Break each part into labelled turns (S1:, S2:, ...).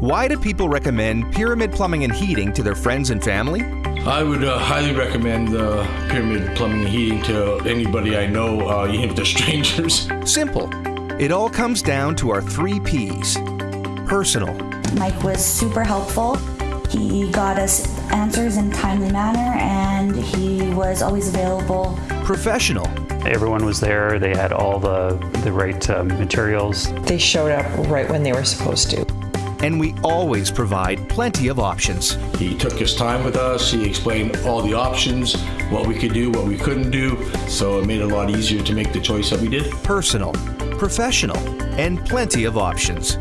S1: Why do people recommend Pyramid Plumbing and Heating to their friends and family?
S2: I would uh, highly recommend uh, Pyramid Plumbing and Heating to anybody I know, uh, even if they're strangers.
S1: Simple. It all comes down to our three P's personal,
S3: Mike was super helpful. He got us answers in a timely manner and he was always available.
S1: professional,
S4: Everyone was there. They had all the, the right uh, materials.
S5: They showed up right when they were supposed to.
S1: And we always provide plenty of options.
S2: He took his time with us. He explained all the options, what we could do, what we couldn't do. So it made it a lot easier to make the choice that we did.
S1: Personal, professional, and plenty of options.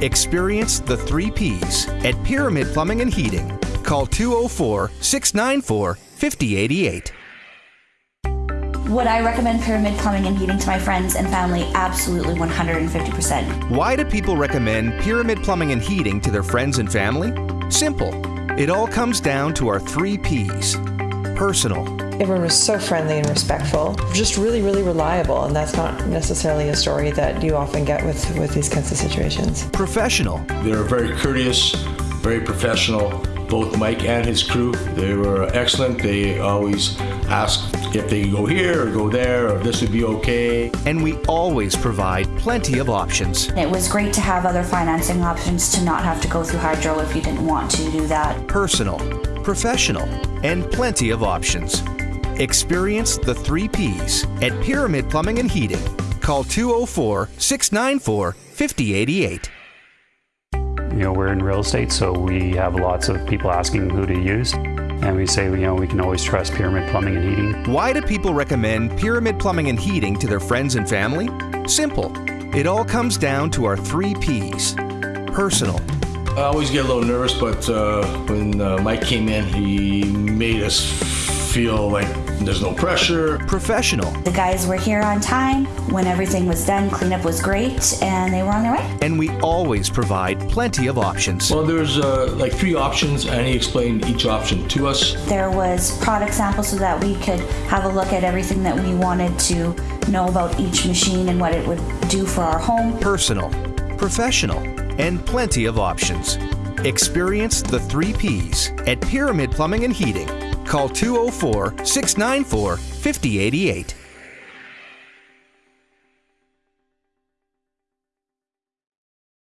S1: Experience the three P's at Pyramid Plumbing and Heating. Call 204 694 5088.
S3: Would I recommend Pyramid Plumbing and Heating to my friends and family? Absolutely 150%.
S1: Why do people recommend Pyramid Plumbing and Heating to their friends and family? Simple. It all comes down to our three P's personal,
S5: Everyone was so friendly and respectful, just really, really reliable, and that's not necessarily a story that you often get with, with these kinds of situations.
S1: professional,
S2: They're very courteous, very professional. Both Mike and his crew, they were excellent. They always asked if they could go here or go there or this would be okay.
S1: and we always provide plenty of options.
S3: It was great to have other financing options to not have to go through Hydro if you didn't want to do that.
S1: personal, professional, and plenty of options. Experience the three P's at Pyramid Plumbing and Heating. Call 204 694 5088.
S4: You know, we're in real estate, so we have lots of people asking who to use. And we say, you know, we can always trust Pyramid Plumbing and Heating.
S1: Why do people recommend Pyramid Plumbing and Heating to their friends and family? Simple. It all comes down to our three P's personal,
S2: I always get a little nervous, but uh, when uh, Mike came in, he made us feel like there's no pressure.
S1: professional,
S3: The guys were here on time. When everything was done, cleanup was great, and they were on their way.
S1: and we always provide plenty of options.
S2: Well, there's uh, like three options, and he explained each option to us.
S3: There was product samples so that we could have a look at everything that we wanted to know about each machine and what it would do for our home.
S1: personal, professional, and plenty of options. Experience the three P's at Pyramid Plumbing and Heating. Call 204 694 5088.